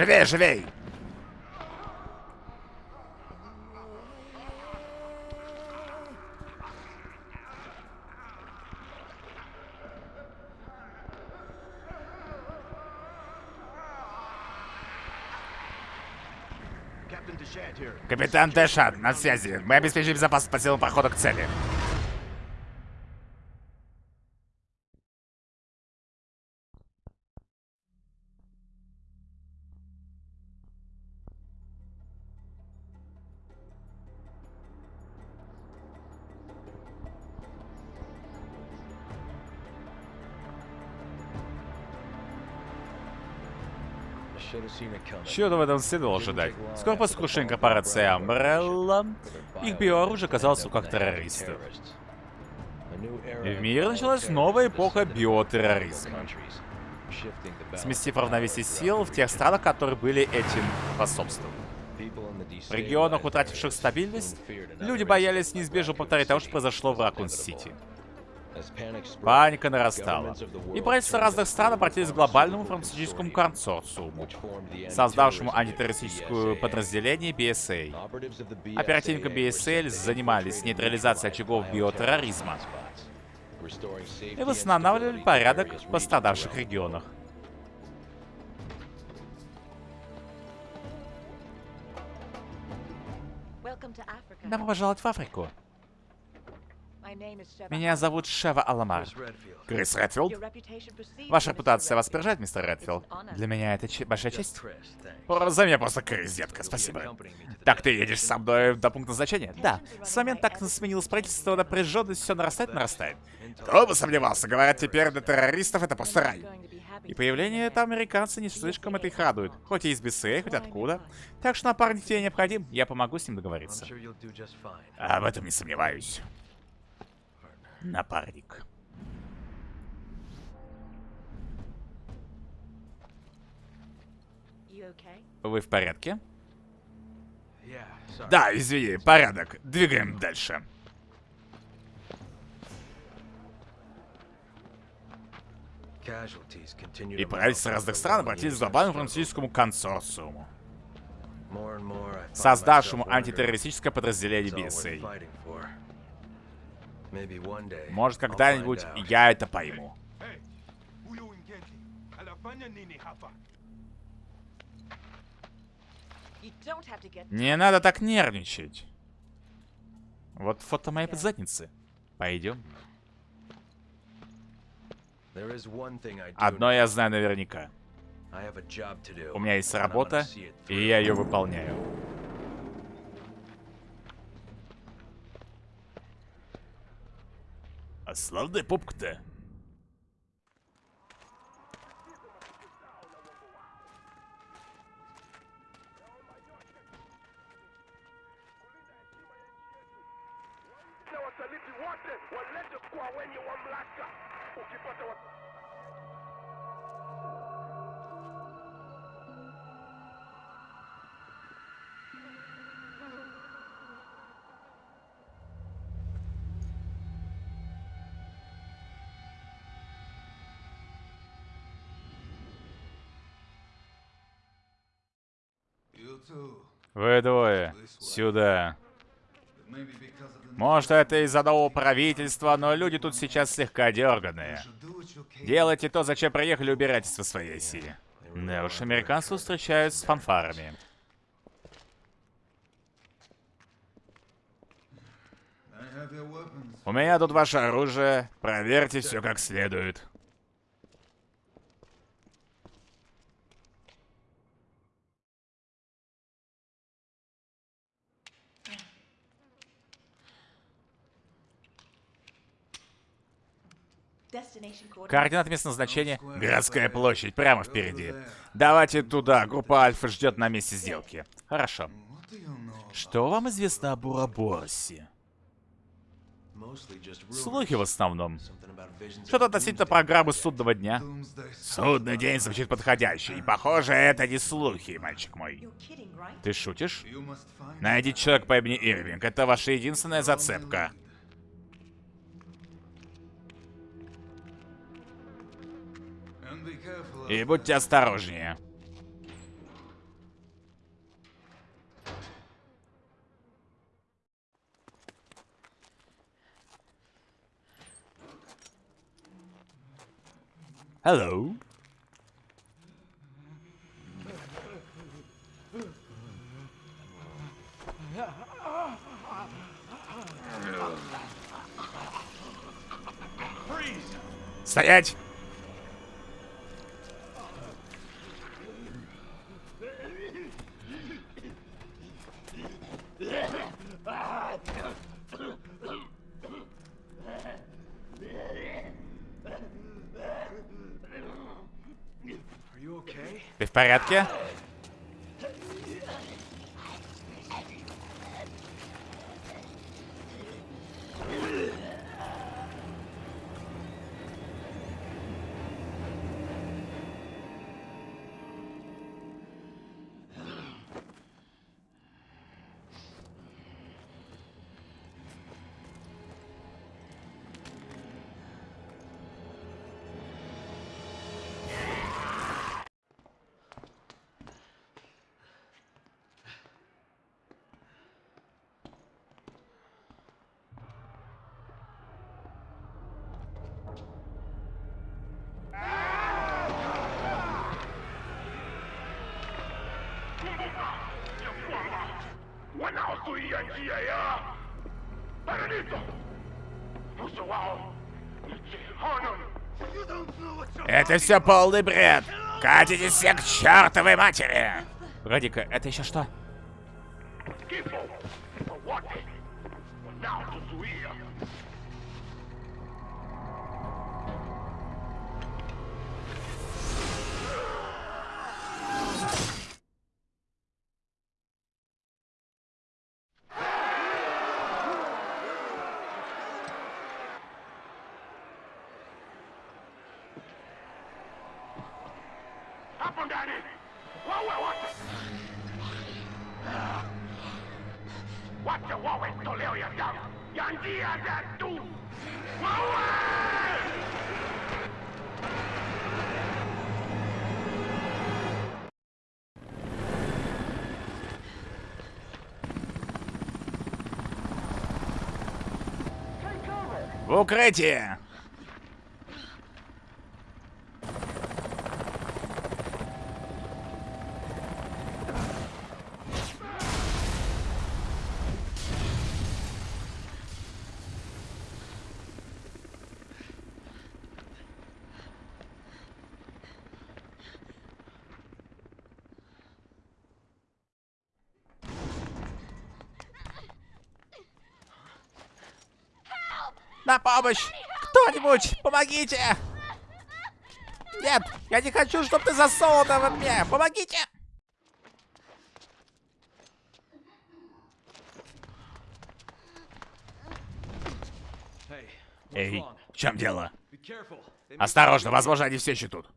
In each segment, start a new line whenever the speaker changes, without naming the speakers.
Живей, живей! Капитан Дэшат, на связи. Мы обеспечим безопасность по силам прохода к цели. Чего-то в этом следовало ожидать. Скоро после крушения корпорации Umbrella, их биооружие оказалось в руках террористов. И в мире началась новая эпоха биотерроризма. Сместив равновесие сил в тех странах, которые были этим способствовали. В регионах, утративших стабильность, люди боялись неизбежно повторить того, что произошло в Ракун-Сити. Паника нарастала. И правительства разных стран обратились к глобальному фармацевтическому консорциуму, создавшему антитеррористическое подразделение BSA. Оперативники BSL занимались нейтрализацией очагов биотерроризма и восстанавливали порядок в пострадавших регионах. Добро пожаловать в Африку. Меня зовут Шева Аламар. Крис Редфилд? Ваша репутация вас поражает, мистер Редфилд? Для меня это большая честь. За меня просто Крис, детка, спасибо. Так ты едешь со мной до пункта назначения? Да. С момента так сменилось правительство, напряженность все нарастает, нарастает. Кто бы сомневался, говорят, теперь для террористов это просто рай. И появление этого американца не слишком это их радует. Хоть и из БСА, хоть откуда. Так что напарник тебе необходим, я помогу с ним договориться. Об этом не сомневаюсь напарник. Вы в порядке? Да, извини, порядок. Двигаем дальше. И правительства разных стран обратились к глобальному французскому консорциуму, создавшему антитеррористическое подразделение BSA. Может, когда-нибудь я это пойму. Не надо так нервничать. Вот фото моей подзадницы. Пойдем. Одно я знаю наверняка. У меня есть работа, и я ее выполняю. А славная попка-то. Вы двое. Сюда. Может, это из-за нового правительства, но люди тут сейчас слегка дерганые. Делайте то, зачем приехали, убирайтесь во своей силе. Да уж, американцы встречают с фанфарами. У меня тут ваше оружие. Проверьте все как следует. Координат местного назначения — городская площадь, прямо впереди. Давайте туда, группа Альфа ждет на месте сделки. Хорошо. Что вам известно об Ураборсе? Слухи в основном. Что-то относительно программы судного дня. Судный день звучит подходяще, и похоже, это не слухи, мальчик мой. Ты шутишь? Найдите человек по имени Ирвинг, это ваша единственная зацепка. И будьте осторожнее. Hello. Стоять! Ты в порядке? Это все полный бред. Катитесь все к чертовой матери. Радика, это еще что? Укрытие! На помощь! Кто-нибудь, помогите! Нет, я не хочу, чтобы ты засунула в мне! Помогите! Эй, в чем дело? Осторожно, возможно, они все еще тут.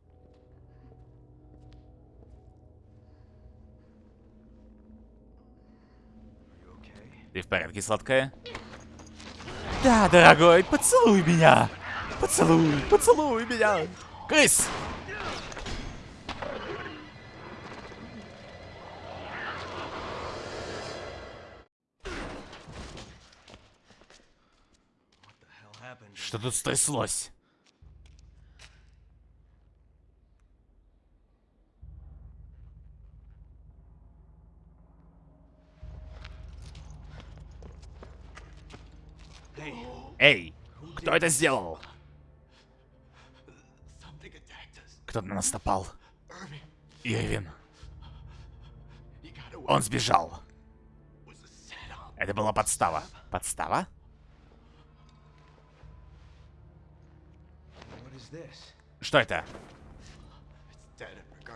Ты в порядке, сладкая? Да, дорогой, поцелуй меня! Поцелуй, поцелуй меня! Крыс! Что тут стряслось? Эй, кто это сделал? Кто-то на нас напал. Ирвин. Он сбежал. Это была подстава. Подстава? Что это?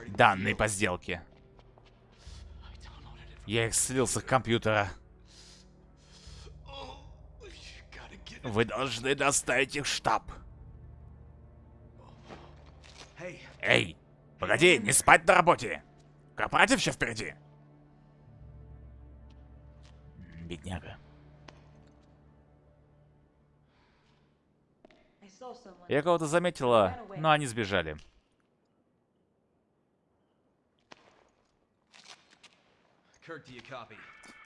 Данные по сделке. Я их слил с компьютера. Вы должны доставить их в штаб. Эй, погоди, не спать на работе. Корпоратив еще впереди. Бедняга. Я кого-то заметила, но они сбежали.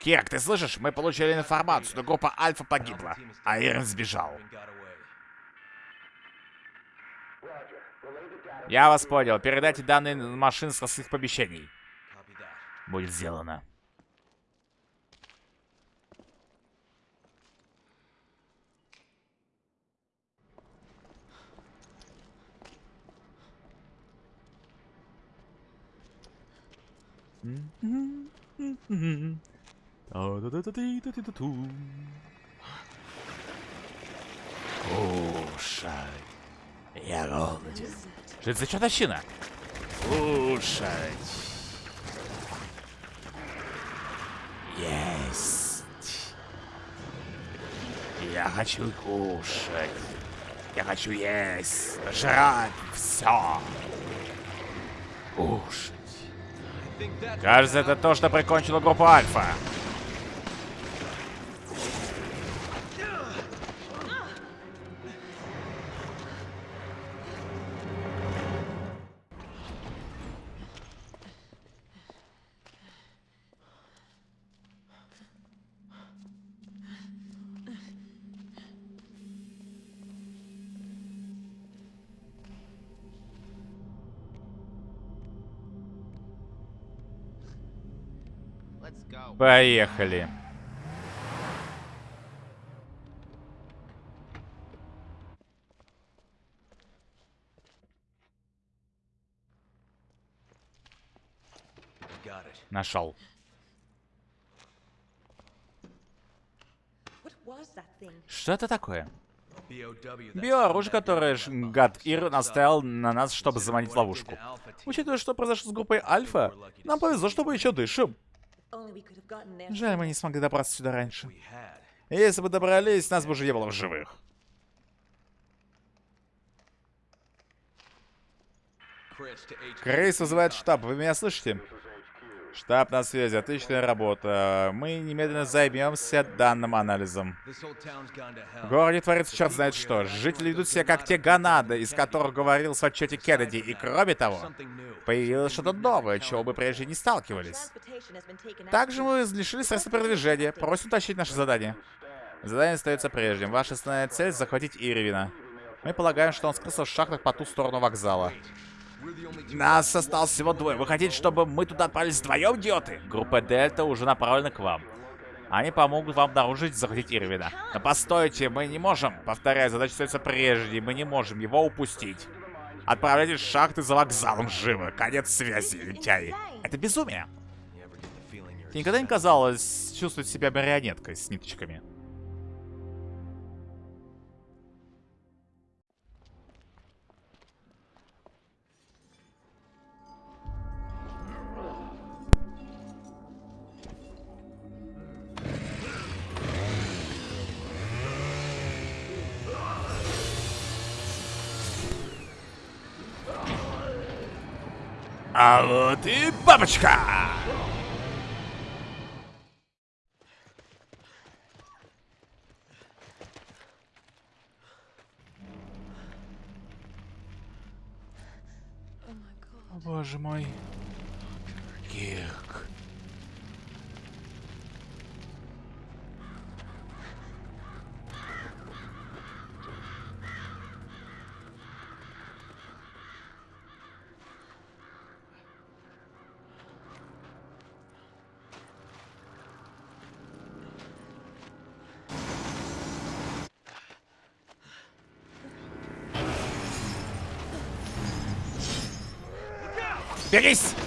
Кирк, ты слышишь? Мы получили информацию, что группа Альфа погибла, а Ирен сбежал. Я вас понял. Передайте данные машин со своих помещений. Будет сделано. Кушай. Я голоден. Что это за чертовщина? Кушать. Есть. Я хочу кушать. Я хочу есть. Жрать все. Кушать. Кажется, это то, что прикончило группу Альфа. Поехали. Нашел. Что это такое? Биооружие, которое гад Ир наставил на нас, чтобы заманить ловушку. Учитывая, что произошло с группой Альфа, нам повезло, что мы еще дышим. Жаль, мы не смогли добраться сюда раньше. Если бы добрались, нас бы уже не было в живых. Крейс вызывает штаб, вы меня слышите? Штаб на связи, отличная работа. Мы немедленно займемся данным анализом. В городе творится черт знает что. Жители ведут себя как те Ганады, из которых говорил в отчете Кеннеди. И кроме того, появилось что-то новое, чего мы прежде не сталкивались. Также мы лишили средства передвижения. Просим утащить наше задание. Задание остается прежним. Ваша основная цель — захватить Ирвина. Мы полагаем, что он скрылся в шахтах по ту сторону вокзала. Нас осталось всего двое. Вы хотите, чтобы мы туда отправились вдвоем, идиоты? Группа Дельта уже направлена к вам. Они помогут вам обнаружить и захватить Ирвина. Но постойте, мы не можем. Повторяю, задача остается прежней. Мы не можем его упустить. Отправляйтесь в шахты за вокзалом живо. Конец связи, лентяи. Это безумие. Тебе никогда не казалось чувствовать себя марионеткой с ниточками? А вот и бабочка! О, боже мой. Кирк. Beris!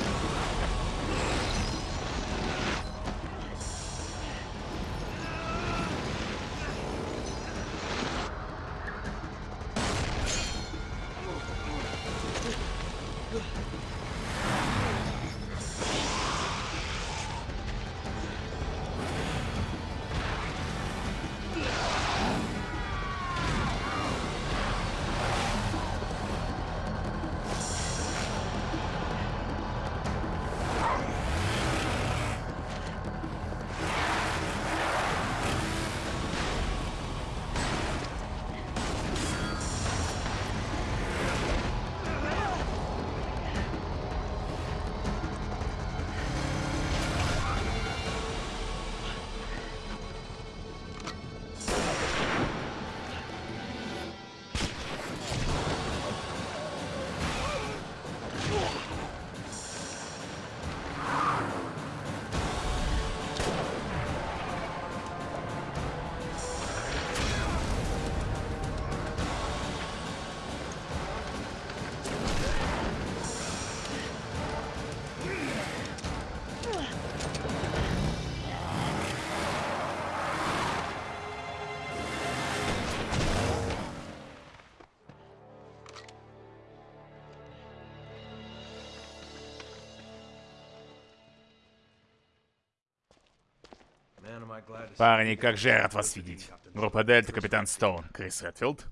Парни, как же я рад вас видеть. Группа Дельта, капитан Стоун, Крис Редфилд.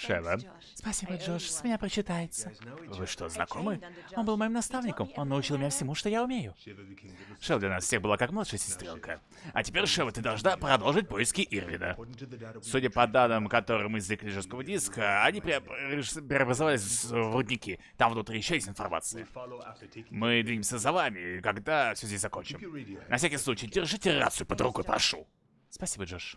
Шева. Спасибо, Джош, с меня прочитается. Вы что, знакомы? Он был моим наставником, он научил меня всему, что я умею. Шева для нас всех была как младшая сестренка. А теперь, Шева, ты должна продолжить поиски Ирвина. Судя по данным, которые мы извлекли из жесткого диска, они пре преобразовались в рудники. Там внутри еще есть информация. Мы двинемся за вами, когда все здесь закончим. На всякий случай, держите рацию под рукой, прошу. Спасибо, Джош.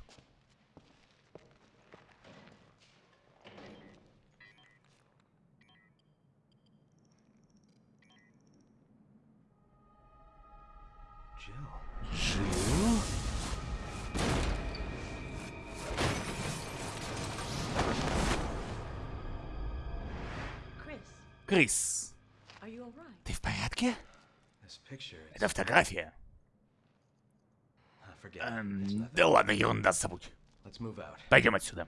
Крис, ты в порядке? Это фотография. Эм, да ладно, ерунда, забудь. Пойдем отсюда.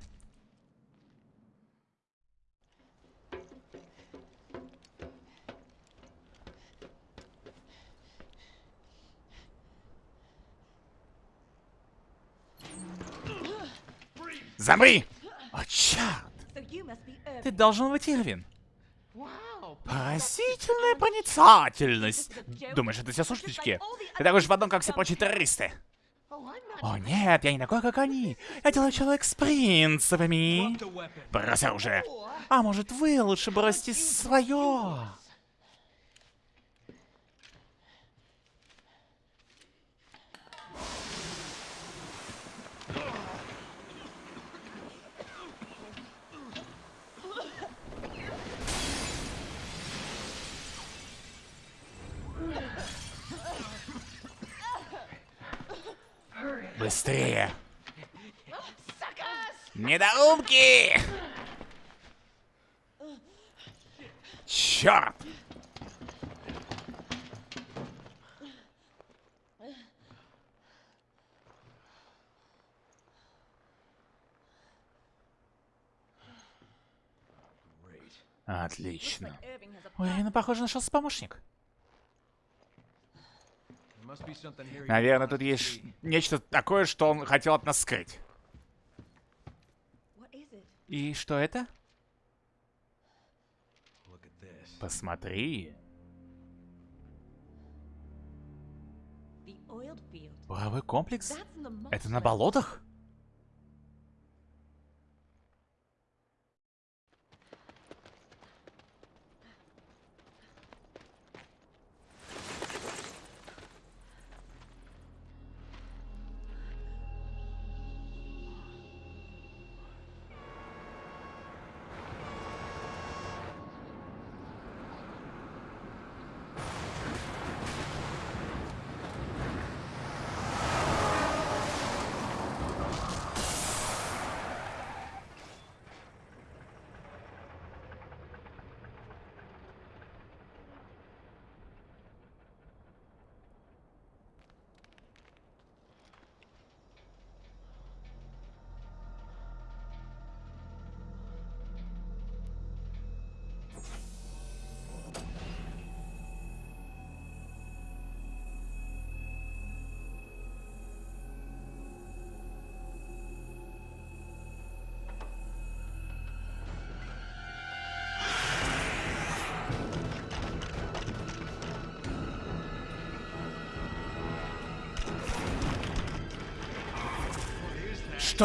Замри! О, черт! Ты должен быть Ирвин. Поразительная проницательность. Думаешь, это все сушечки? Ты такой же в одном, как все прочие террористы. О нет, я не такой, как они. Я делаю человек с принципами. Брось оружие. А может, вы лучше бросьте свое? Быстрее! Недоумки! Черт! Отлично. У Ирины, похоже, нашелся помощник. Наверное, тут есть нечто такое, что он хотел от нас скрыть. И что это? Посмотри. Паровой комплекс? Это на болотах?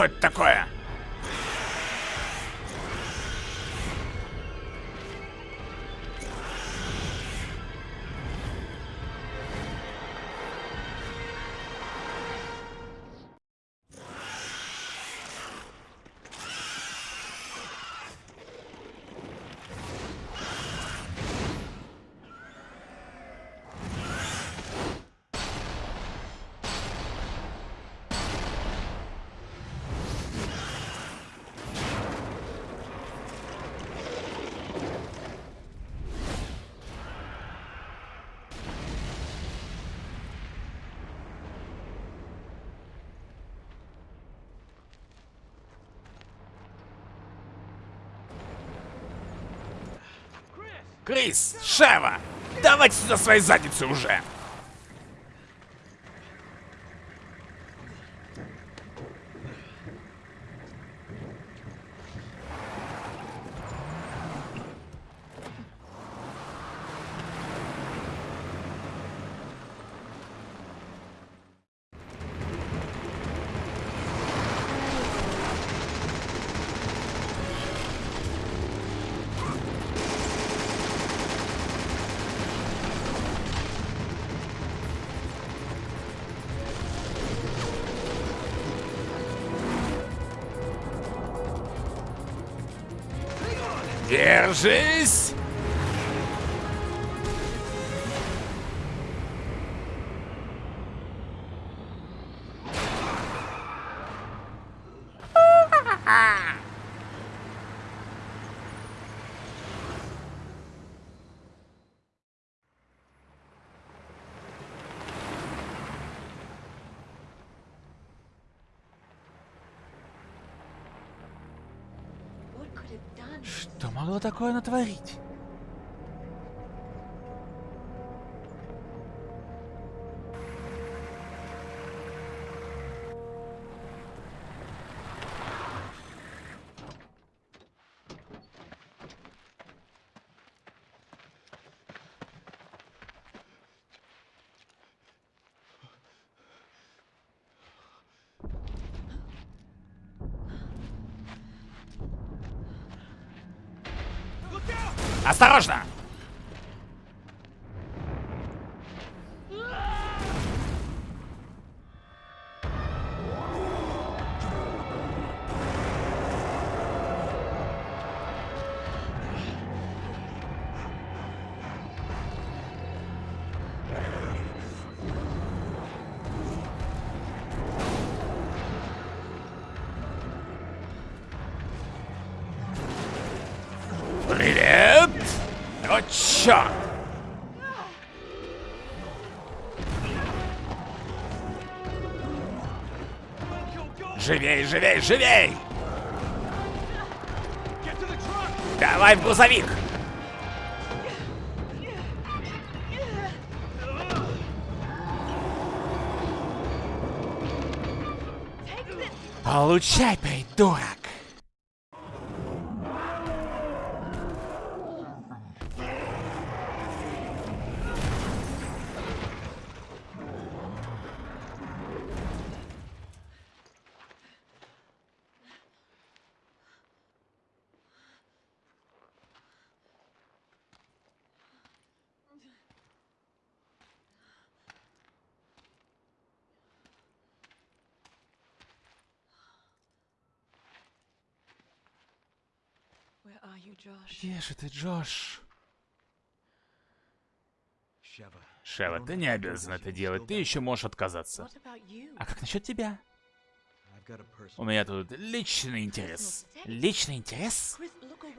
Что это такое? Крис, Шева, давайте сюда свои задницы уже! Такое натворить? Осторожно! Живей, живей! Давай в грузовик! Получай, придурок!
Josh?
Где же ты, Джош? Шева, ты не обязан это делать, ты еще можешь отказаться. А как насчет тебя? У меня тут личный интерес. Личный интерес?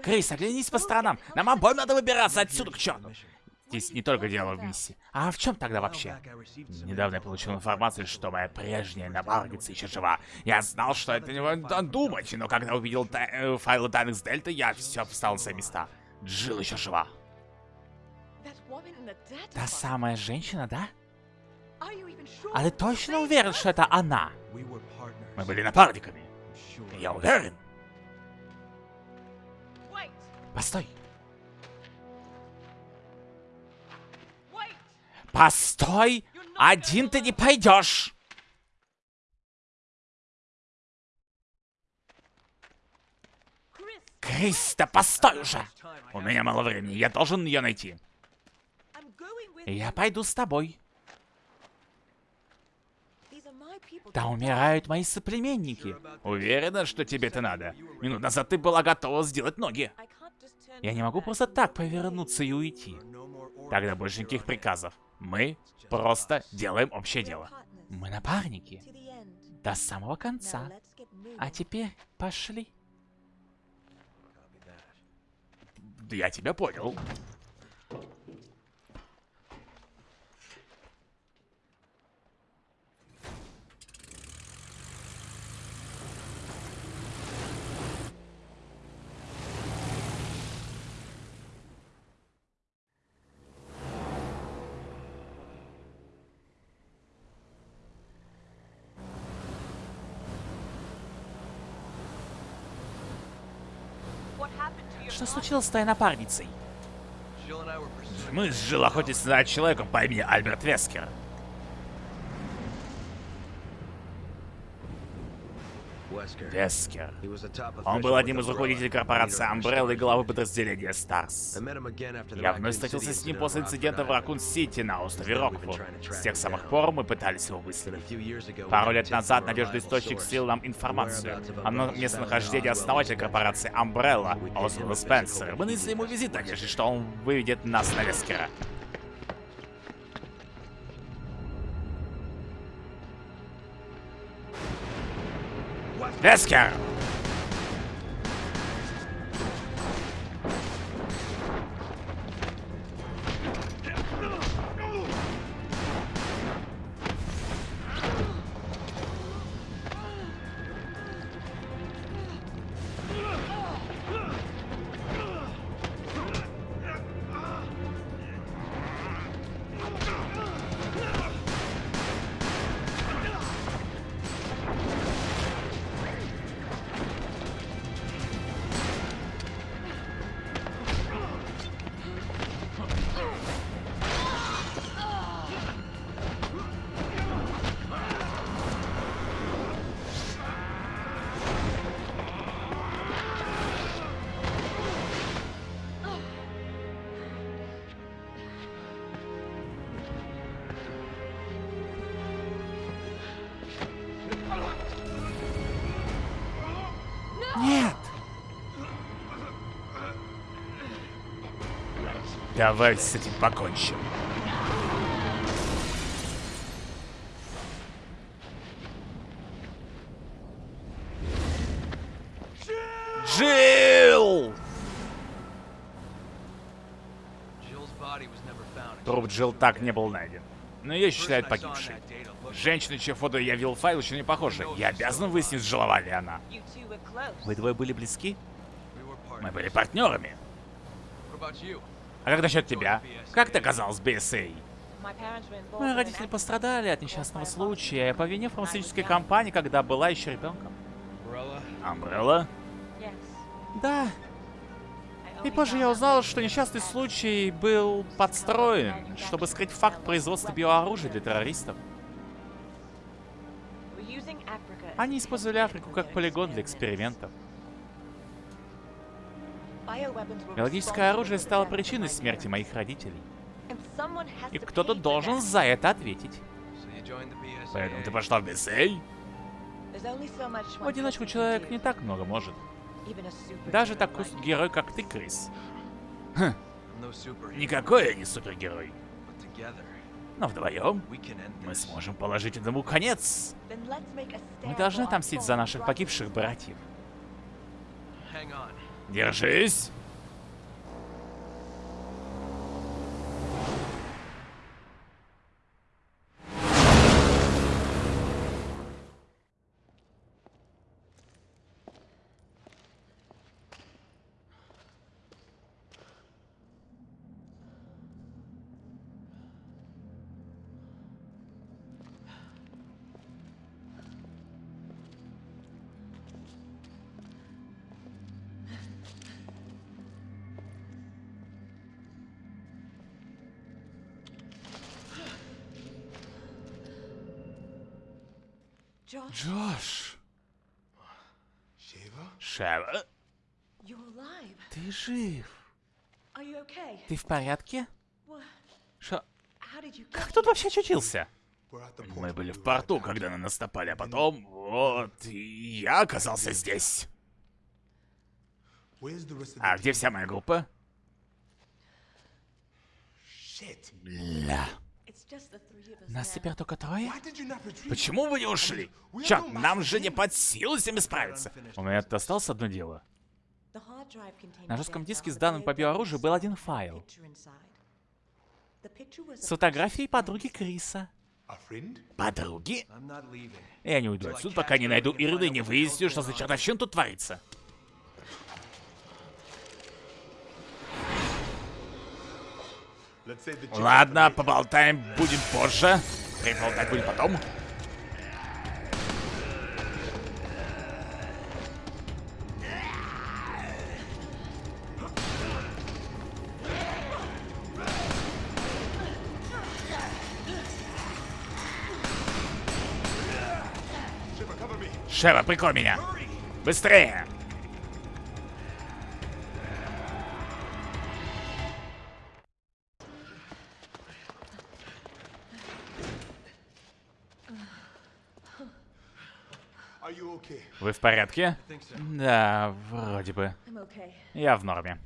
Крис, оглянись по сторонам. Нам обоим надо выбираться отсюда к черту. Здесь не только дело в миссии. А в чем тогда вообще? Недавно я получил информацию, что моя прежняя напарница еще жива. Я знал, что это не думать, но когда увидел та- э, файлы данных с Дельты, я все встал на свои места. Джилл еще жива. Та самая женщина, да? А ты точно уверен, что это она? Мы были напарниками. Я уверен. Постой. Постой! Один ты не пойдешь!
Chris,
Крис, да постой уже! У меня мало времени, я должен ее найти. Я пойду с тобой. Там умирают мои соплеменники. Уверена, что тебе это надо. Минут назад ты была готова сделать ноги. Я не могу просто так повернуться и уйти. Тогда больше никаких приказов. Мы просто делаем общее дело. Мы напарники. До самого конца. А теперь пошли. Я тебя понял. Что случилось с твоей напарницей? Мы с Джилл охотились за человеком по имени Альберт Вескер. Вескер. Он был одним из руководителей корпорации Umbrella и главы подразделения Старс. Я вновь встретился с ним после инцидента в Ракун-Сити на острове Роквуд. С тех самых пор мы пытались его выследить. Пару лет назад
reliable
источник слил нам информацию о местонахождении основателя корпорации Umbrella, Освальда Спенсера. Мы нанесли ему визит, надеясь, что он выведет нас на Вескера. Вескер! Нет! Давай с этим покончим. Джилл! Труп Джилл так не был найден. Но ее считают погибшей. Женщина, чье фото я видел в файл, еще не похожа. Я обязан выяснить, жила ли она. Вы двое были близки? Мы были партнерами. А как насчет тебя? Как ты оказалась в BSA? Мои родители пострадали от несчастного случая по вине фармацевтической компании, когда была еще ребенком. Амбрелла? Да. И позже я узнал, что несчастный случай был подстроен, чтобы скрыть факт производства биооружия для террористов. Они использовали Африку как полигон для экспериментов. Биологическое оружие стало причиной смерти моих родителей. И кто-то должен за это ответить. Поэтому ты пошла в
much
В одиночку человек не так много может. Даже такой герой, как ты, Крис.
Superhero,
Никакой я не супергерой. Но вдвоем мы сможем положить этому конец. Мы должны отомстить за наших погибших братьев. Держись! Джош! Шева,
you're alive.
ты жив.
Are you okay?
Ты в порядке? Шо?
You
Как тут вообще очутился? Мы
Мы
были в порту, когда на нас напали, а потом... Вот, и я оказался здесь. А где вся моя группа? Бля. Нас теперь только трое? Почему вы не ушли? Черт, нам же не под силу с ними справиться. У меня осталось одно дело. На жестком диске с данными по биооружию был один файл. С фотографией подруги Криса. Подруги? Я не уйду отсюда, пока не найду Ирины и не выясню, что за чертовщина тут творится. Ладно, поболтаем будем позже. И болтать будем потом. Шева, прикрой меня. Быстрее! Вы в порядке? Да, вроде бы. Я в норме.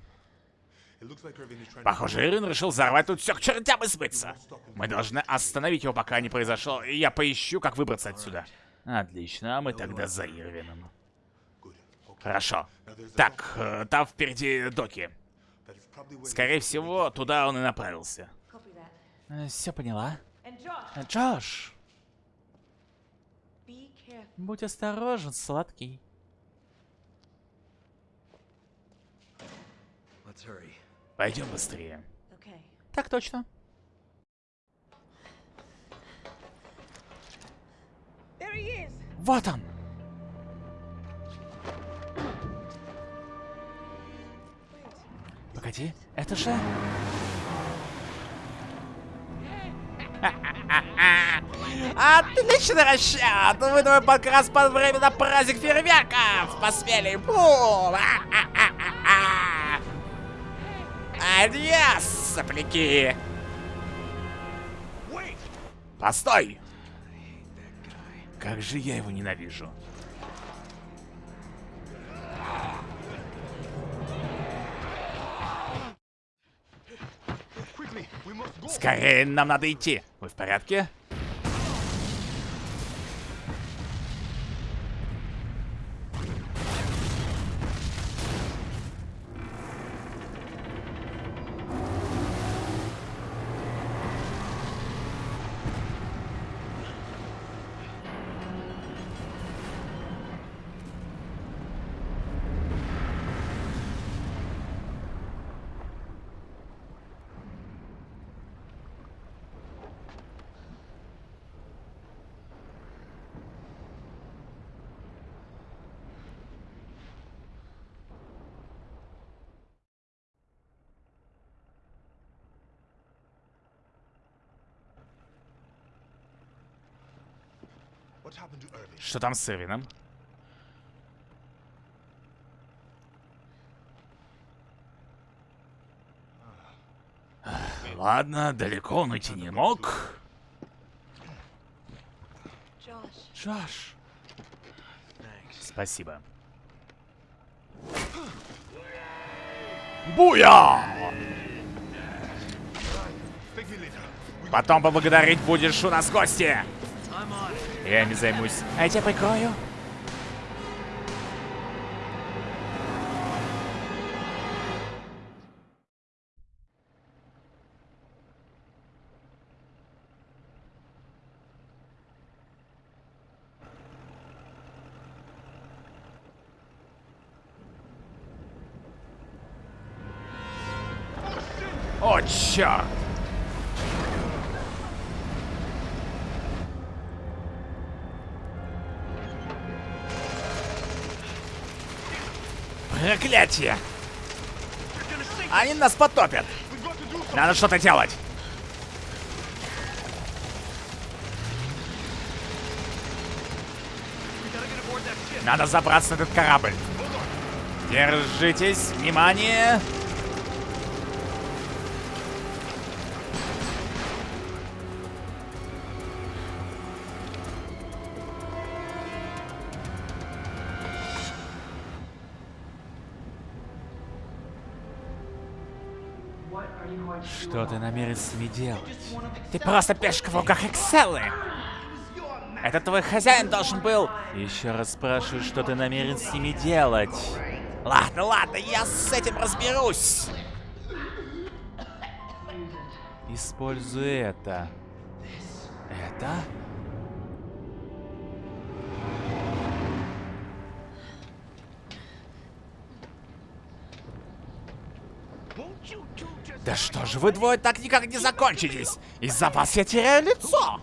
Похоже, Ирвин решил взорвать тут все к чертям и смыться. Мы должны остановить его, пока не произошло, и я поищу, как выбраться отсюда. Отлично, а мы тогда за Ирвином. Хорошо. Так, э, там впереди доки. Скорее всего, туда он и направился.
That.
Все поняла? Э, Джош. Будь осторожен, сладкий. Пойдем быстрее.
Okay.
Так точно. Вот он. Погоди, это же... Отличный расчет! Вы двое как раз под время на праздник фейерверков! Посмели! Бум! Адьос, сопляки! Постой! Как же я его ненавижу. Скорее, нам надо идти. Вы в порядке? Что там с Ирвином? Ладно, далеко он уйти не мог. Джош. Спасибо. Буя! Потом поблагодарить будешь у нас гости. Jemy, zajmuj się... Ej, ciepły koju! Проклятие! Они нас потопят! Надо что-то делать! Надо забраться на этот корабль. Держитесь, внимание! Что ты намерен с ними делать? Ты просто пешка в руках Экселлы! Это твой хозяин должен был. Еще раз спрашиваю, что ты намерен с ними делать. Ладно, ладно, я с этим разберусь. Используй это. Это? Что же вы двое так никак не закончитесь? Из-за вас я теряю лицо.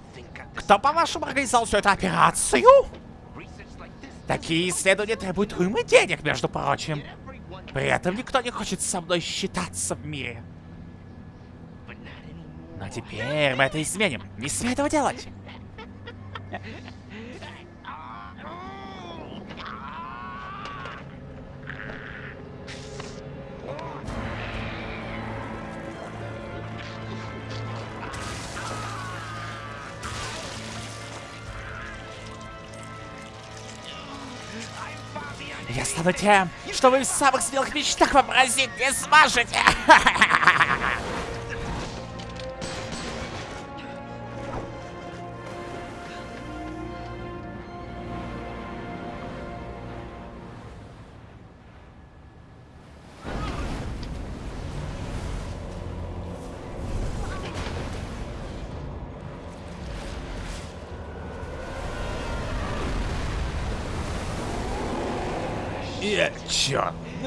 Кто, по-вашему, организовал всю эту операцию? Такие исследования требуют уймы денег, между прочим. При этом никто не хочет со мной считаться в мире. Но теперь мы это изменим. Не смей этого делать. Тем, что вы в самых смелых мечтах вообразить не сможете.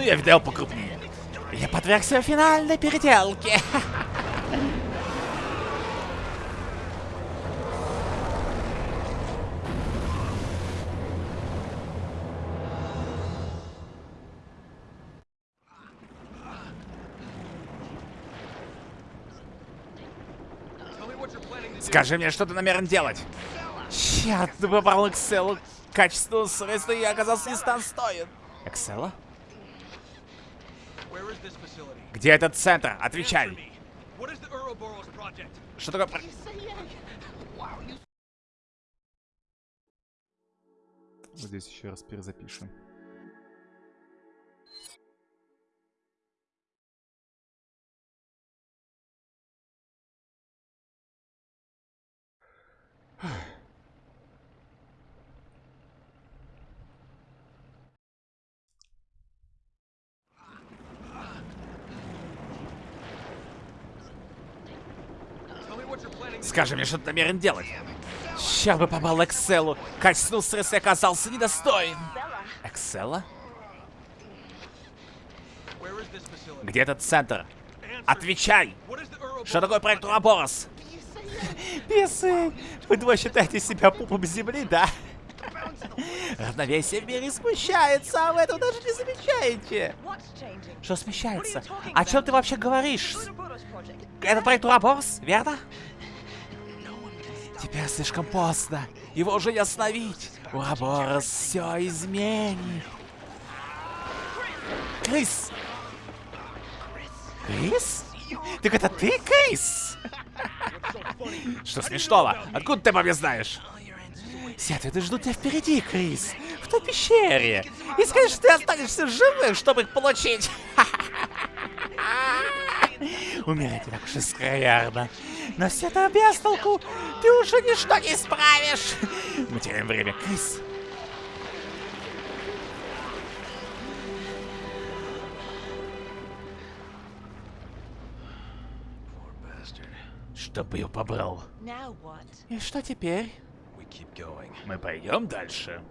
я видел покрупнее. Я подвергся финальной переделке. Скажи мне, что ты намерен делать? Черт, ты попал Экселу. Качество средства я оказался. Эксела?
Where is this facility?
Где этот центр? Отвечай. Что такое... здесь еще раз перезапишем.
Tell
Скажи мне, что ты намерен делать? Ща бы попал Экселу. Качественного средства оказался недостоин. Эксела? Где этот центр? Отвечай! Что такое проект? Ураборос? Писы, вы два считаете себя пупом земли, да? Равновесие в мире смущается, а вы этого даже не замечаете. Что смещается? О чем ты вообще говоришь? Это проект Ураборос, верно? Теперь слишком поздно. Его уже не остановить. Ураборос все изменит. Крис! Крис? Так это ты, Крис? Что смешного? Откуда ты обо мне знаешь? Ответы ждут тебя впереди, Крис. В той пещере. И скажешь, что ты останешься живым, чтобы их получить. Умереть так уж искроярно. Но все это без толку. Ты уже ничто не исправишь. Мы теряем время, Крис. Чтоб ее побрал. И что теперь? Мы пойдем дальше.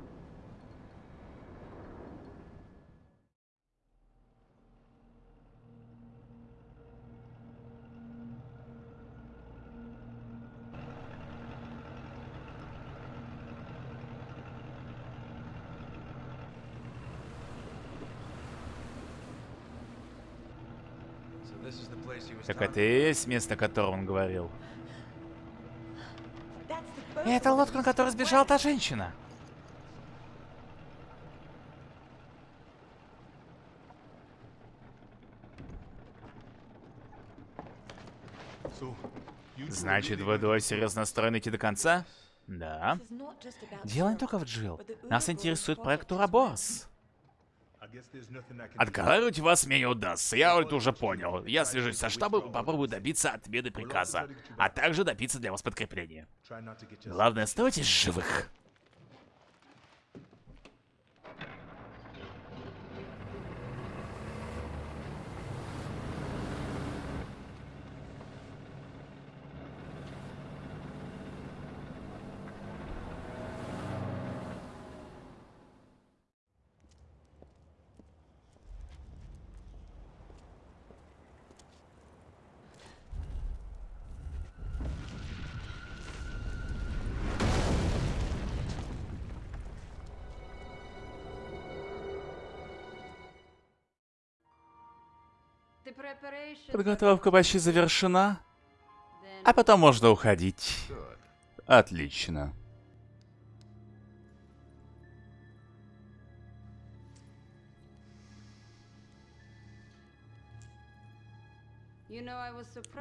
Так это и есть место, о котором он говорил. Это лодка, на которой сбежала та женщина. Значит, вы двое серьезно настроены идти до конца? Да. Дело не только в Джилл. Нас интересует проект Ураборос. Отговаривать вас мне не удастся, я это уже понял. Я свяжусь со штабом и попробую добиться отмены приказа, а также добиться для вас подкрепления. Главное, оставайтесь живых. Подготовка почти завершена, а потом можно уходить. Отлично.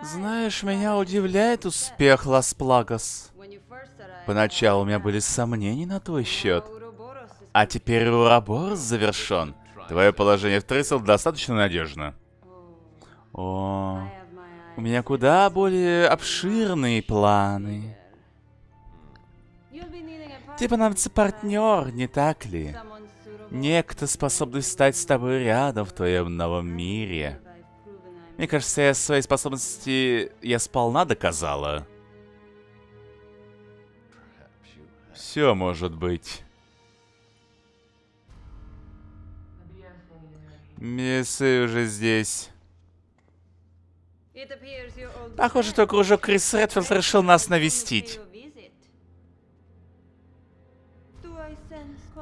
Знаешь, меня удивляет успех Лас Плагас. Поначалу у меня были сомнения на твой счет. А теперь Урабор завершен. Твое положение в Трейсел достаточно надежно. О, у меня куда более обширные планы. Тебе понадобится партнер, не так ли? Некто, способный стать с тобой рядом в твоем новом мире. Мне кажется, я свои способности я сполна доказала. Все может быть. Мессы уже здесь. Похоже, только уже Крис Редфилд решил нас навестить.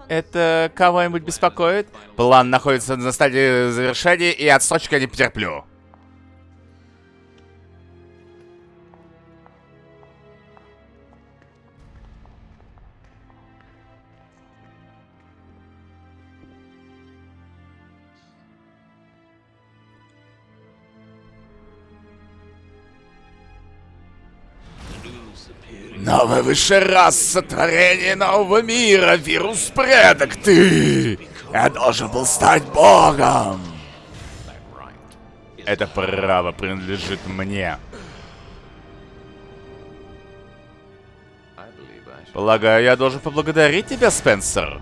Это кого-нибудь беспокоит? План находится на стадии завершения, и отсрочка не потерплю. Новая высшая раса, творение нового мира, вирус предок, ты! Я должен был стать богом! Это право принадлежит мне. Полагаю, я должен поблагодарить тебя, Спенсер.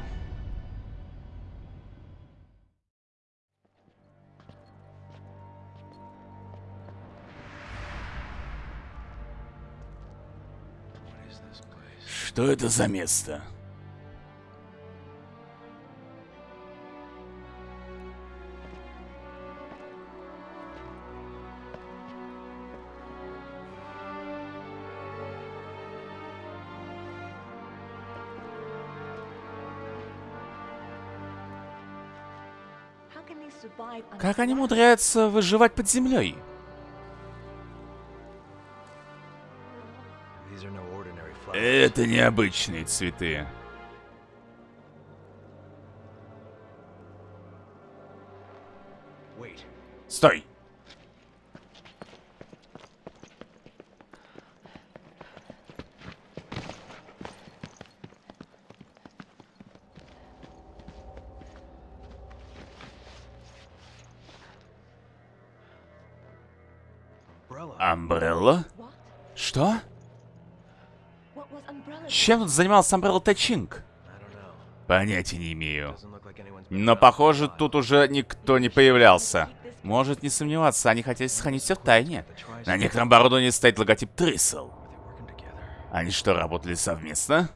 Что это за место? Как они умудряются выживать под землей? Это необычные цветы. Стой! Амбрелла? Что?
Umbrella?
Чем тут занимался Амбрелла Тачинг? Понятия не имею. Но похоже, тут уже никто не появлялся. Может не сомневаться, они хотели сохранить все в тайне. На некотором оборудовании стоит логотип Трисел. Они что, работали совместно?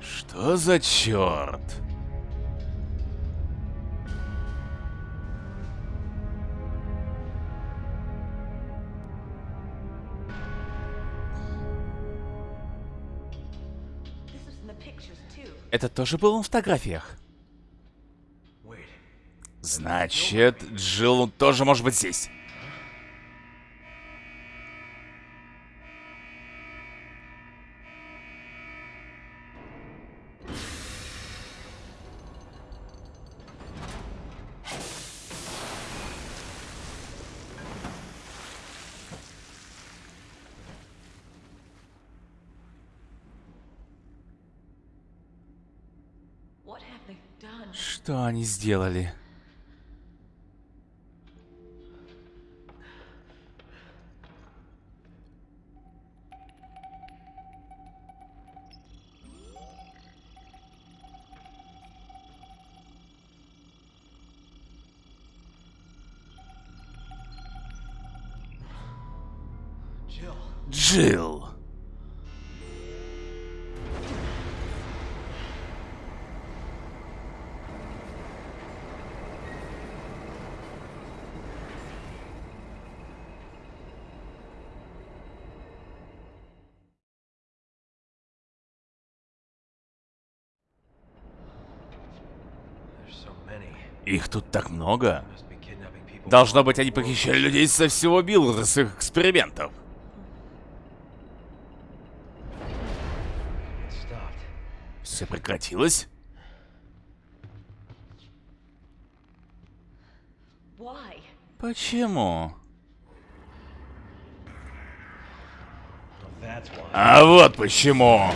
Что за черт? Это тоже было на фотографиях. Значит, Джилл тоже может быть здесь. Сделали? Тут так много. Должно быть, они похищали людей со всего Билла для своих экспериментов. Все прекратилось? Почему? А вот почему.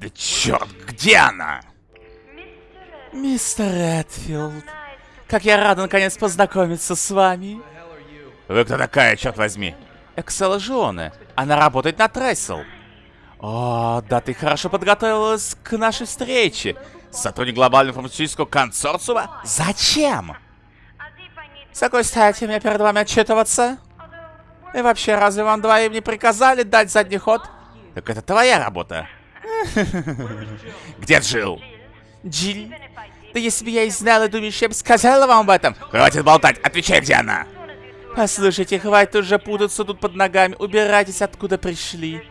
Да черт, где она? Мистер Редфилд, как я рада наконец познакомиться с вами. Вы кто такая, черт возьми? Эксела Жионе. Она работает на Трессел. О, да ты хорошо подготовилась к нашей встрече. Сотрудник глобального фармацевтического консорциума? Зачем? С какой стати мне перед вами отчитываться? И вообще, разве вам двоим не приказали дать задний ход? Так это твоя работа. Где Джилл? Джилл? Да если бы я и знала, думаешь, я бы сказала вам об этом? Хватит болтать, отвечай, где она? Послушайте, хватит уже путаться тут под ногами. Убирайтесь, откуда пришли.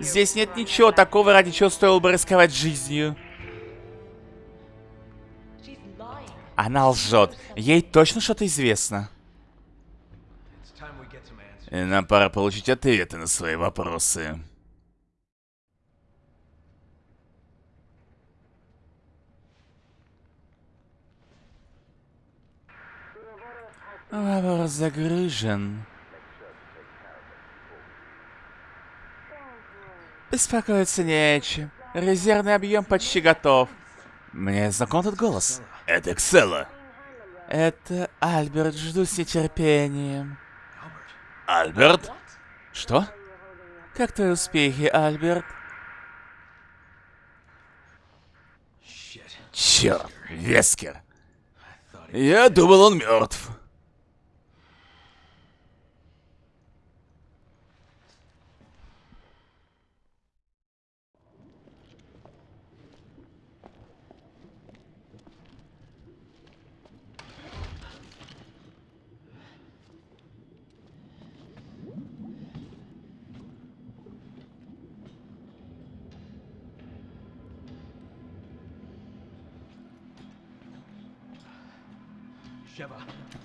Здесь нет ничего такого, ради чего стоило бы рисковать жизнью. Она лжет. Ей точно что-то известно. Нам пора получить ответы на свои вопросы. Вопрос загружен. Беспокоиться не о чем. Резервный объем почти готов. Мне знаком этот голос. Это Эксела. Это Альберт, жду с нетерпением. Альберт? Что? Как твои успехи, Альберт? Черт, Вескер. Я думал, он мертв.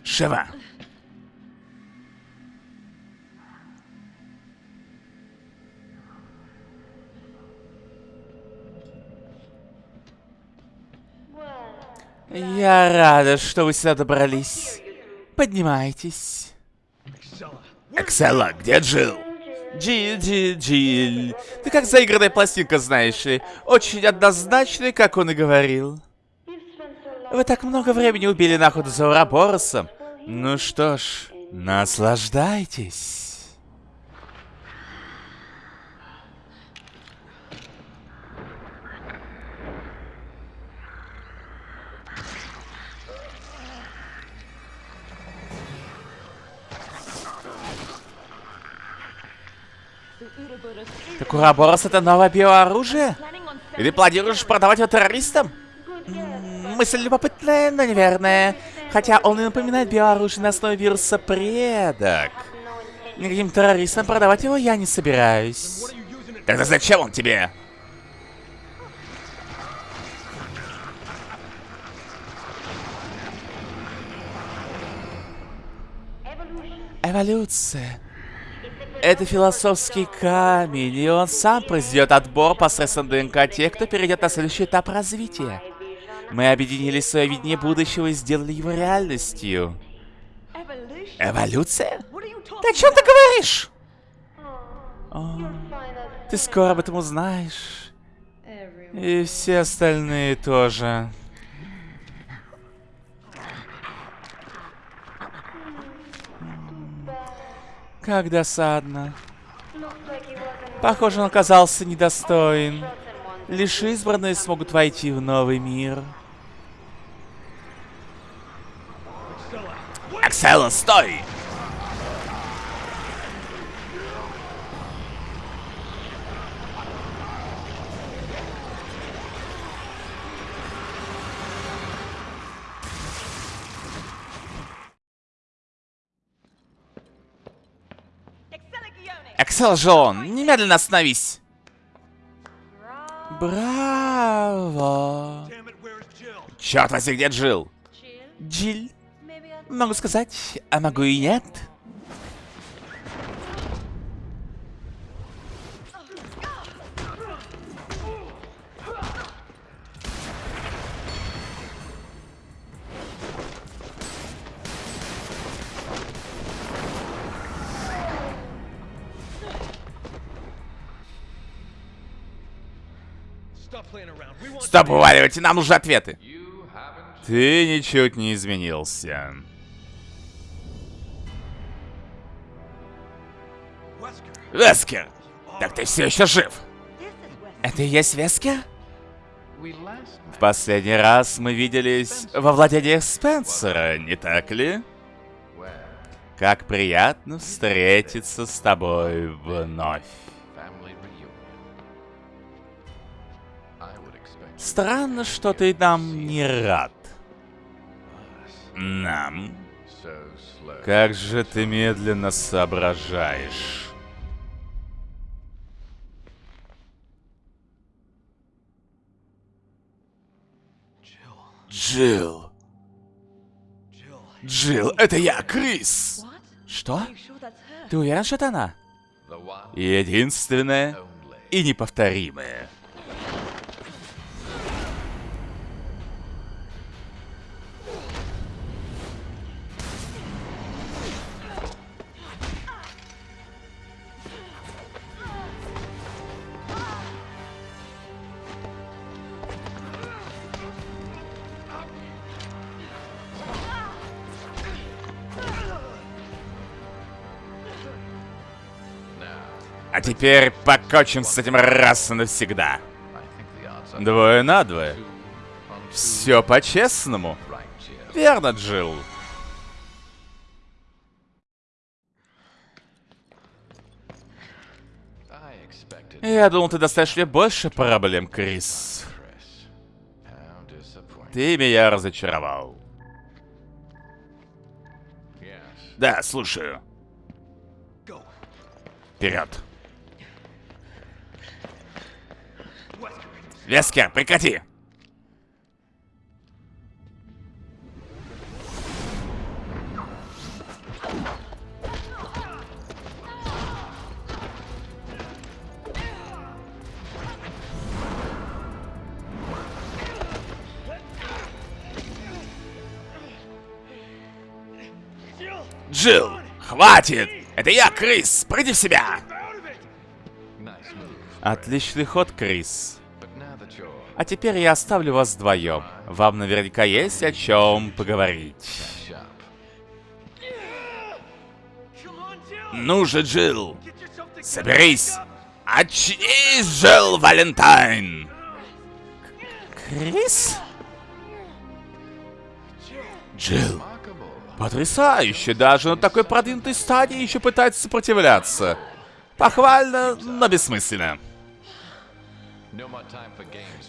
Шева. Я рада, что вы сюда добрались. Поднимайтесь. Эксела, где Джилл? Джилл, Джилл, Джилл. Ты как заигранная пластинка, знаешь ли. Очень однозначный, как он и говорил. Вы так много времени убили на охоту за Ураборосом. Ну что ж, наслаждайтесь. Так Ураборос это новое биооружие? И ты планируешь продавать его террористам? Мысль любопытная, но неверная. Хотя он и напоминает биооружие на основе вируса предок. Никаким террористам продавать его я не собираюсь. Тогда зачем он тебе? Эволюция. Это философский камень, и он сам произведет отбор посредством ДНК тех, кто перейдет на следующий этап развития. Мы объединили свое видение будущего и сделали его реальностью. Эволюция? Ты о чем ты говоришь? О, ты скоро об этом узнаешь. И все остальные тоже. Как досадно. Похоже, он оказался недостоин. Лишь избранные смогут войти в новый мир. Акселон, стой!
Excelligione!
Экселжон, немедленно остановись! Браво! Черт возьми, где Джилл? Джилл? Могу сказать, а могу и нет. Стоп, уваливайте, нам нужны ответы. Ты ничуть не изменился. Вескер! Так ты все еще жив? Это и есть Вескер? В последний раз мы виделись во владениях Спенсера, не так ли? Как приятно встретиться с тобой вновь. Странно, что ты нам не рад. Нам? Как же ты медленно соображаешь. Джилл. Джилл, это я, Крис. Что? Ты уверен, что это она? Единственная и неповторимая. Теперь покончим с этим раз и навсегда. Двое на двое. Все по-честному. Верно, Джилл. Я думал, ты доставишь мне больше проблем, Крис. Ты меня разочаровал. Да, слушаю. Вперед. Вескер, прекрати! Джилл, хватит! Это я, Крис! Приди в себя! Отличный ход, Крис. А теперь я оставлю вас вдвоем. Вам наверняка есть о чем поговорить. Ну же, Джилл, соберись! Очнись, Джилл Валентайн! Крис? Джилл, потрясающе, даже на такой продвинутой стадии еще пытается сопротивляться. Похвально, но бессмысленно.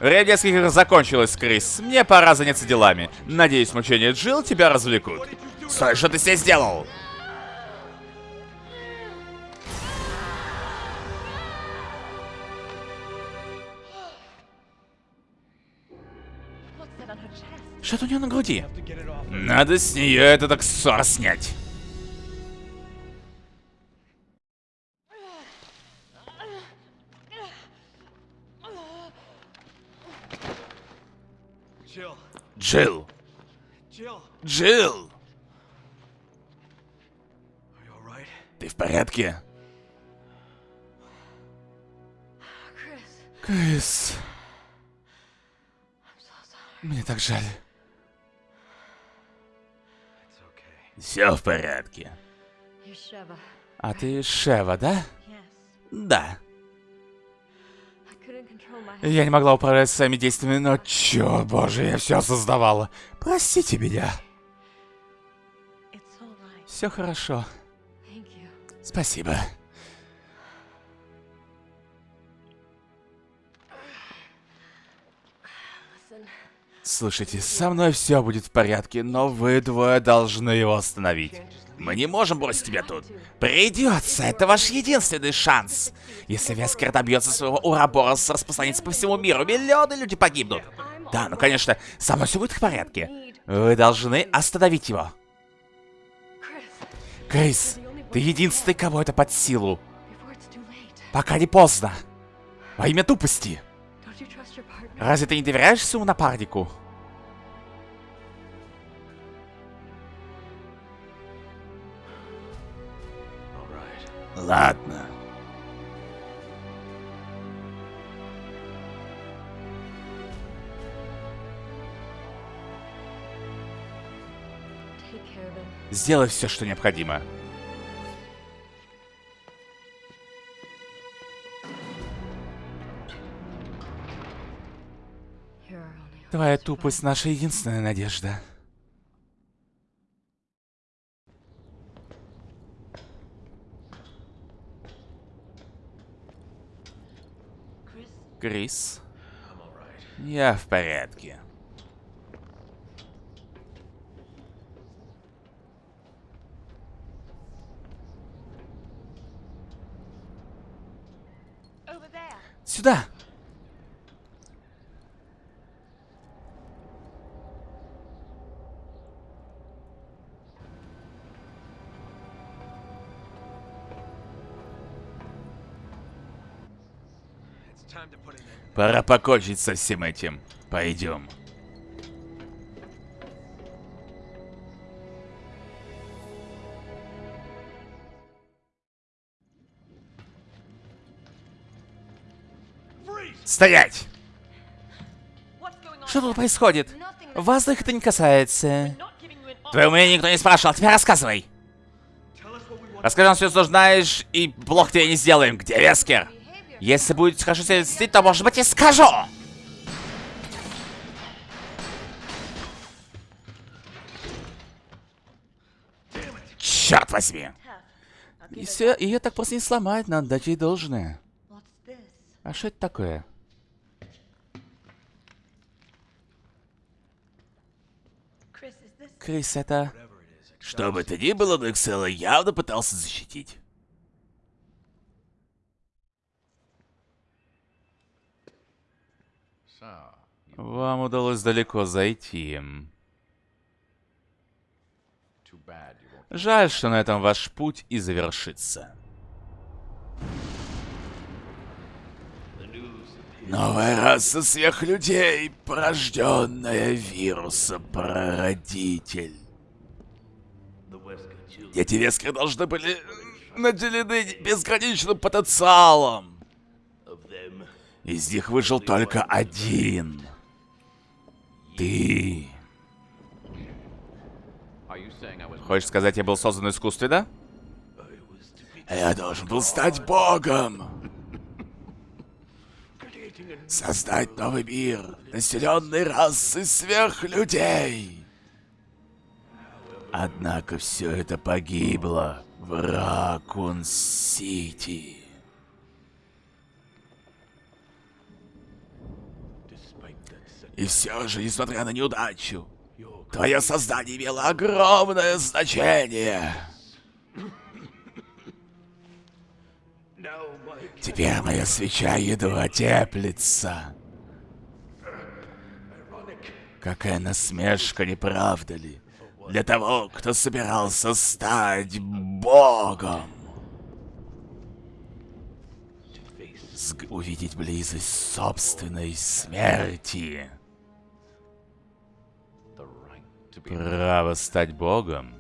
Время детских игр закончилось, Крис. Мне пора заняться делами. Надеюсь, мучения Джилл тебя развлекут. Стой, что ты здесь сделал? Что-то у нее на груди. Надо с нее этот аксессуар снять. Джилл. Джилл, ты в порядке? Крис, мне так жаль. Все в порядке. А ты Шева, да? Да. Я не могла управлять своими действиями, но черт боже, я все осознавала. Простите меня. Все хорошо. Спасибо. Слушайте, со мной все будет в порядке, но вы двое должны его остановить. Мы не можем бросить тебя тут. Придется, это ваш единственный шанс. Если Вескер добьется своего Ураборос распространится по всему миру, миллионы людей погибнут. Да, ну конечно, со мной все будет в порядке. Вы должны остановить его. Крис, ты единственный, кого это под силу. Пока не поздно. Во имя тупости. Разве ты не доверяешь своему напарнику? Ладно. Сделай все, что необходимо. Твоя тупость наша единственная надежда. Крис, я в порядке. Сюда! Пора покончить со всем этим. Пойдем. Стоять! Что тут происходит? Вас их это не касается. Твое мнение никто не спрашивал, теперь рассказывай. Расскажи нам все, что знаешь, и блок тебе не сделаем. Где Вескер? Если будет хорошо себя вести, то, может быть, и скажу. Черт возьми. И все, ее так просто не сломать, надо дать ей должное. А что это такое? Крис, это... Что бы то ни было, но Эксела явно пытался защитить. Вам удалось далеко зайти. Жаль, что на этом ваш путь и завершится. Новая раса сверхлюдей, порожденная вирусом прародитель. Дети Вескера должны были наделены безграничным потенциалом. Из них выжил только один. Ты. Хочешь сказать, я был создан искусственно? Я должен был стать богом. Создать новый мир, населенный расой сверхлюдей. Однако все это погибло в Ракун-Сити. И все же, несмотря на неудачу, твое создание имело огромное значение. Теперь моя свеча едва теплится. Какая насмешка, не правда ли? Для того, кто собирался стать богом. Сг- увидеть близость собственной смерти. Право стать богом.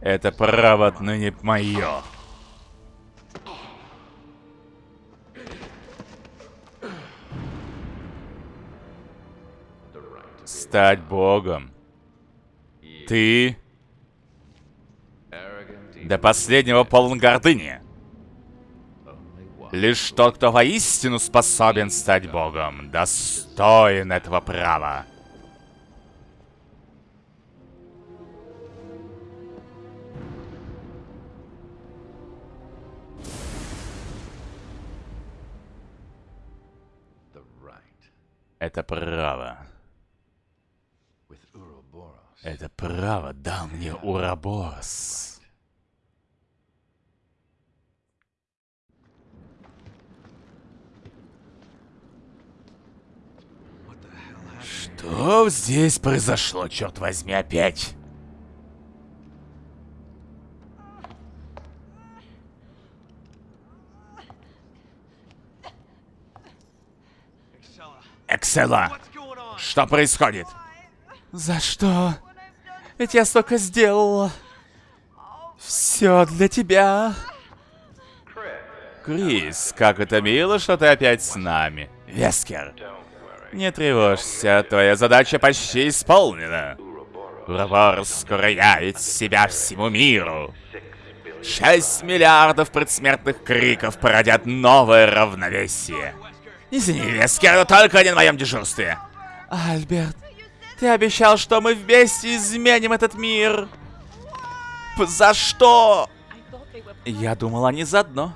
Это право отныне мое. стать богом. Ты до последнего полон гордыни. Лишь тот, кто воистину способен стать богом, достоин этого права. Это право. Это право дал мне Ураборос. Что здесь произошло, черт возьми, опять? Эксела, что происходит? За что? Ведь я столько сделала. Все для тебя. Крис, как это мило, что ты опять с нами. Вескер, не тревожься, твоя задача почти исполнена. Урабор скоро явит себя всему миру. Шесть миллиардов предсмертных криков породят новое равновесие. Извини, Вескер, но только не на моем дежурстве. Альберт, ты обещал, что мы вместе изменим этот мир. За что? Я думал, они заодно.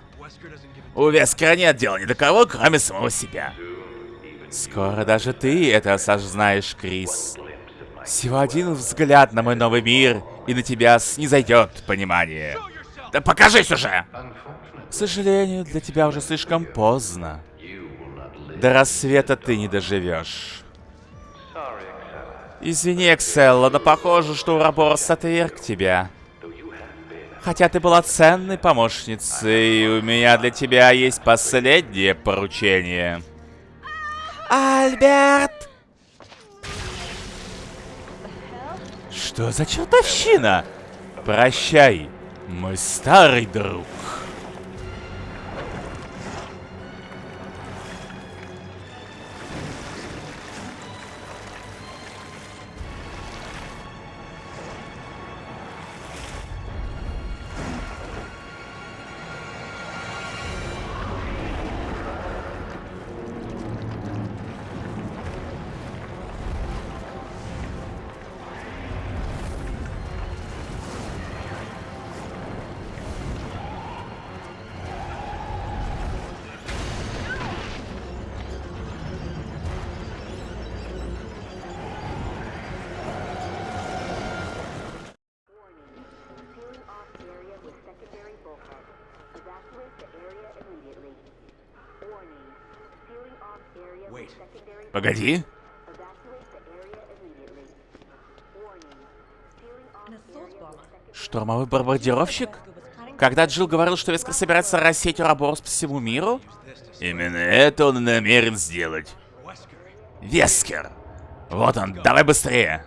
У Вескера нет дела ни до кого, кроме самого себя. Скоро даже ты это осознаешь, Крис. Всего один взгляд на мой новый мир, и на тебя снизойдет понимание. Да покажись уже! К сожалению, для тебя уже слишком поздно. До рассвета ты не доживешь. Извини, Экселла, но похоже, что Ураборос отверг тебя. Хотя ты была ценной помощницей, у меня для тебя есть последнее поручение. Альберт! Что за чертовщина? Прощай, мой старый друг.
Bomber.
Штурмовой бомбардировщик? Когда Джилл говорил, что Вескер собирается рассеять Ураборос по всему миру? Именно это он и намерен сделать. Вескер! Вот он, давай быстрее!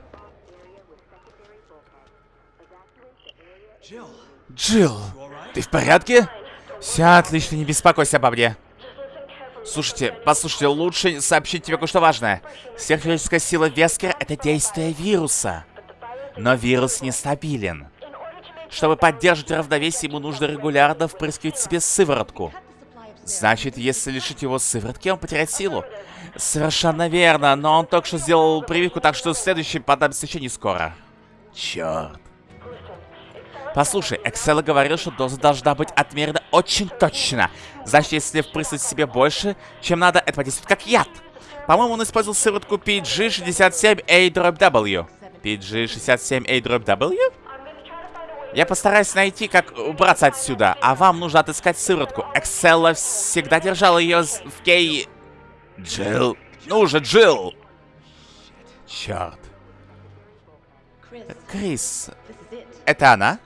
Джилл, ты в порядке? Все отлично, не беспокойся обо мне. Слушайте, послушайте, лучше сообщить тебе кое-что важное. Сверхчеловеческая сила Вескера — это действие вируса. Но вирус нестабилен. Чтобы поддерживать равновесие, ему нужно регулярно впрыскивать себе сыворотку. Значит, если лишить его сыворотки, он потеряет силу. Совершенно верно, но он только что сделал прививку, так что следующий еще не скоро. Черт. Послушай, Эксела говорил, что доза должна быть отмерена очень точно. Значит, если впрыснуть себе больше, чем надо, это подействует как яд. По-моему, он использовал сыворотку PG67A-W. PG67A-W? Я постараюсь найти, как убраться отсюда, а вам нужно отыскать сыворотку. Экселла всегда держала ее в кей... Джилл. Ну же, Джилл! Черт. Крис, это она?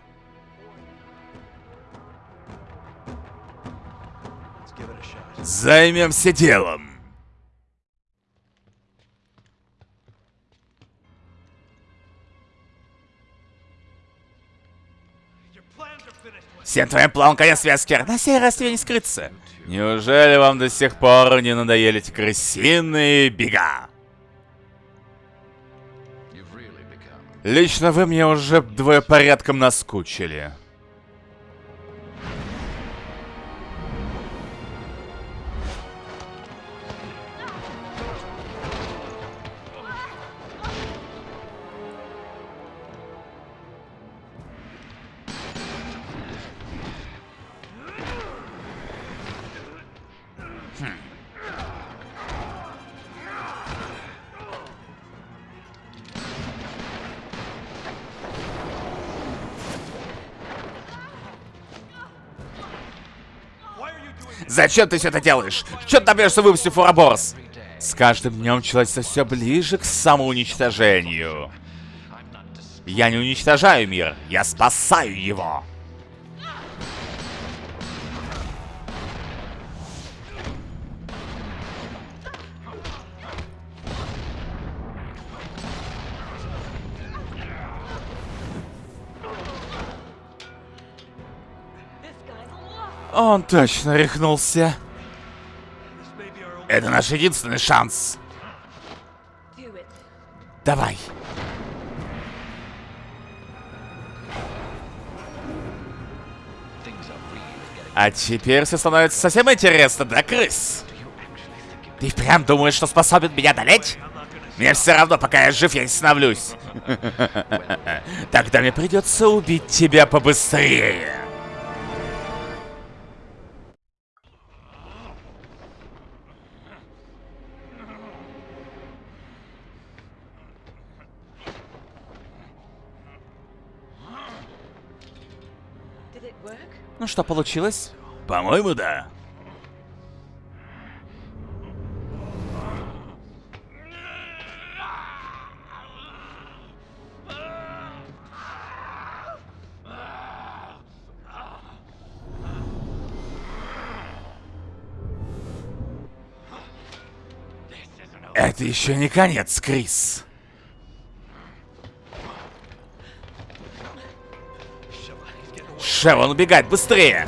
Займемся делом. Всем твоим планам конец, Вескер. На сей раз тебе не скрыться. Неужели вам до сих пор не надоели эти крысиные бега? Лично вы мне уже двое порядком наскучили. Зачем ты все это делаешь? Че ты добьешься, выпустив Уроборос? С каждым днем человечество все ближе к самоуничтожению. Я не уничтожаю мир, я спасаю его. Он точно рехнулся. Это наш единственный шанс. Давай. А теперь все становится совсем интересно, да, крыс? Ты впрямь думаешь, что способен меня одолеть? Мне все равно, пока я жив, я не становлюсь. Тогда мне придется убить тебя побыстрее. Ну что, получилось? По-моему, да. Это еще не конец, Крис. Шевон убегает быстрее!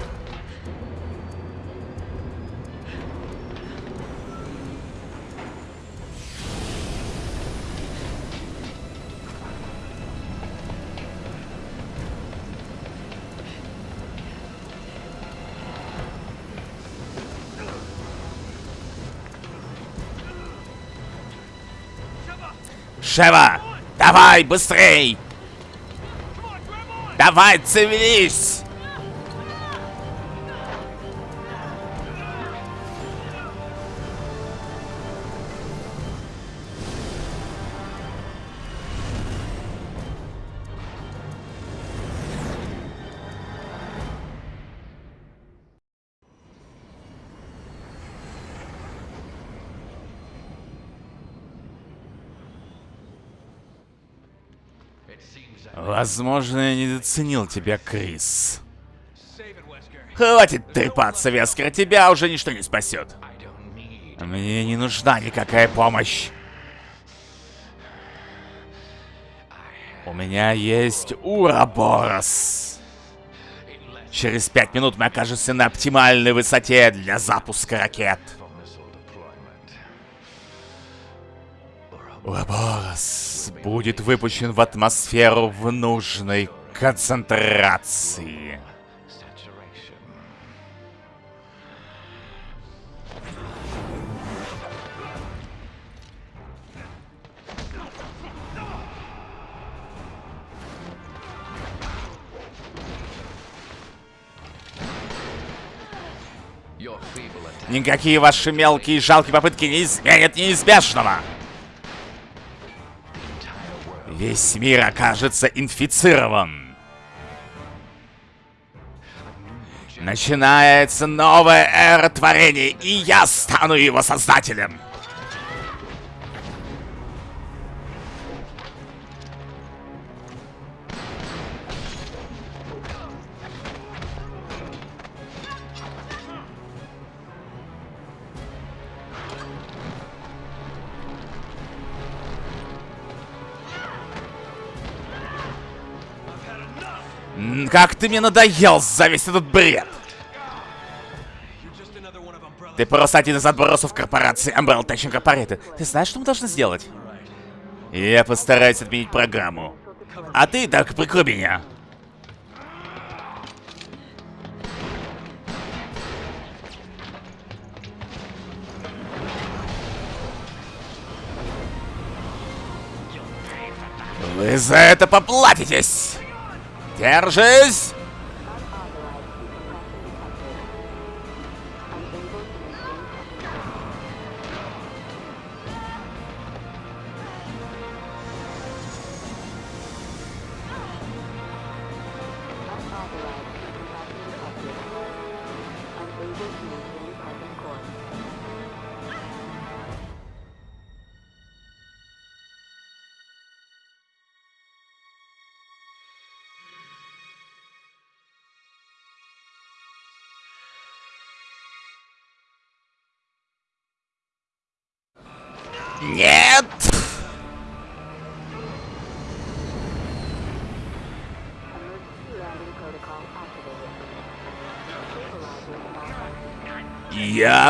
Шева! Давай, быстрей! Давай, цивились! Возможно, я недооценил тебя, Крис. Хватит трепаться, Вескер, тебя уже ничто не спасет. Мне не нужна никакая помощь. У меня есть Ураборос. Через пять минут мы окажемся на оптимальной высоте для запуска ракет. Будет выпущен в атмосферу в нужной концентрации. Никакие ваши мелкие и жалкие попытки не изменят неизбежного. Весь мир окажется инфицирован. Начинается новая эра творений, и я стану его создателем. Как ты мне надоел за весь этот бред! Ты просто один из отбросов корпорации Umbrella Tech Incorporated. Ты знаешь, что мы должны сделать? Я постараюсь отменить программу. А ты так прикрой меня. Вы за это поплатитесь! Держись!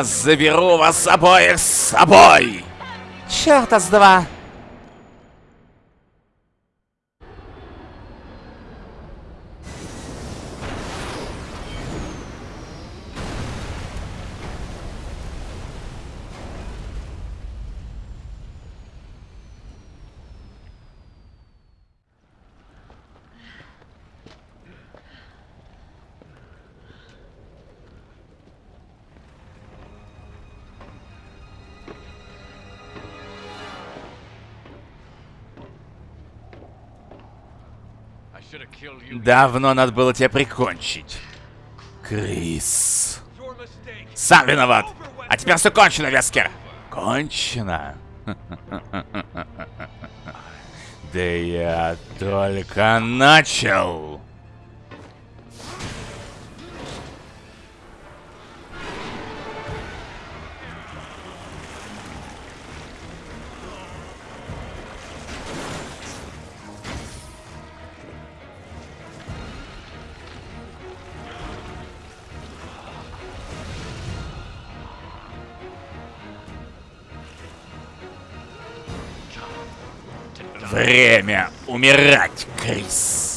Заберу вас обоих с собой! Черта с два! Давно надо было тебя прикончить. Крис. Сам виноват. А теперь все кончено, Вескер. Кончено. Да я только начал. Время умирать, Крис.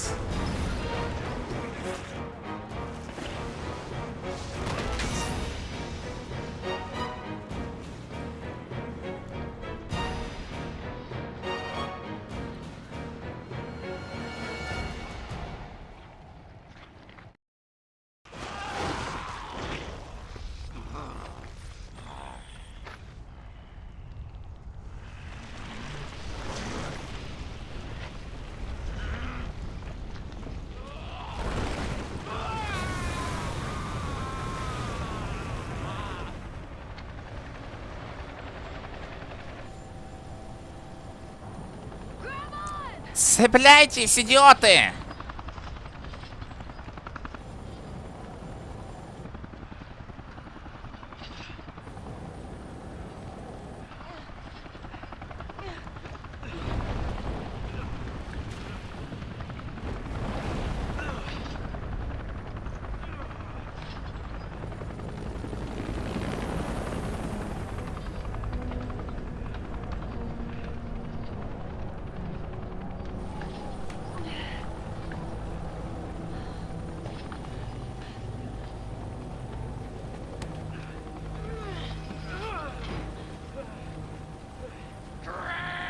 Цепляйтесь, идиоты!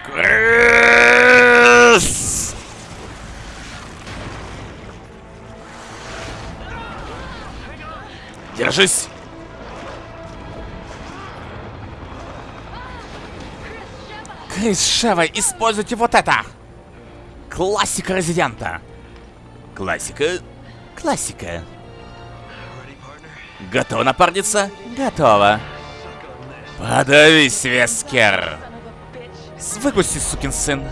Крис! Держись! Крис Шева, используйте вот это! Классика Резидента. Классика. Классика. Готова напарница? Готова. Подавись, Вескер. Выпусти, сукин сын.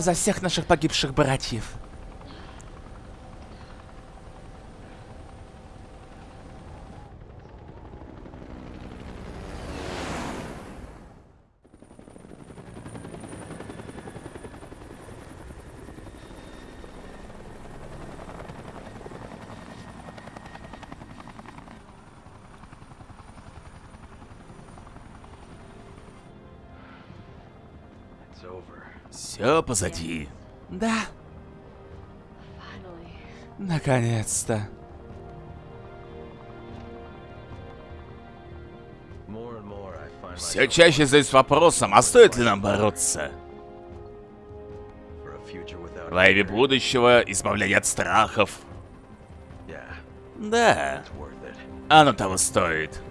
это за всех наших погибших братьев.
It's over.
Все позади. Да, наконец-то. Все чаще задаюсь вопросом, а стоит ли нам бороться? Во имя будущего, избавления от страхов. Да, оно того стоит.